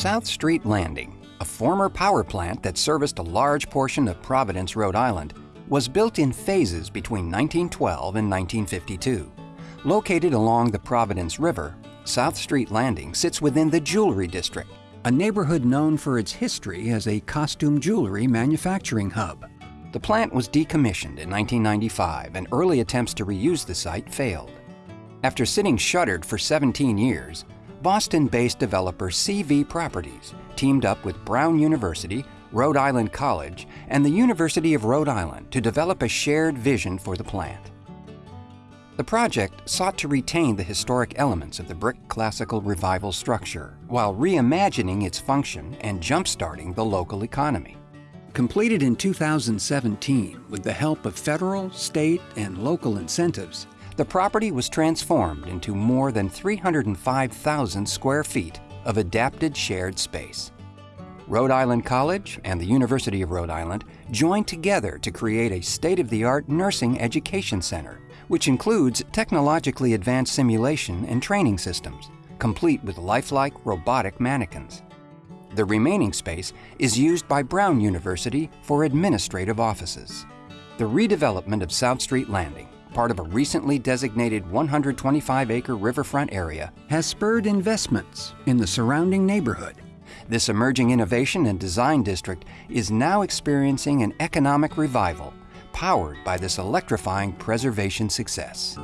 South Street Landing, a former power plant that serviced a large portion of Providence, Rhode Island, was built in phases between 1912 and 1952. Located along the Providence River, South Street Landing sits within the Jewelry District, a neighborhood known for its history as a costume jewelry manufacturing hub. The plant was decommissioned in 1995 and early attempts to reuse the site failed. After sitting shuttered for 17 years, Boston-based developer CV Properties teamed up with Brown University, Rhode Island College, and the University of Rhode Island to develop a shared vision for the plant. The project sought to retain the historic elements of the brick classical revival structure while reimagining its function and jump-starting the local economy. Completed in 2017 with the help of federal, state, and local incentives, the property was transformed into more than 305,000 square feet of adapted shared space. Rhode Island College and the University of Rhode Island joined together to create a state-of-the-art nursing education center, which includes technologically advanced simulation and training systems, complete with lifelike robotic mannequins. The remaining space is used by Brown University for administrative offices. The redevelopment of South Street Landing part of a recently designated 125-acre riverfront area, has spurred investments in the surrounding neighborhood. This emerging innovation and design district is now experiencing an economic revival powered by this electrifying preservation success.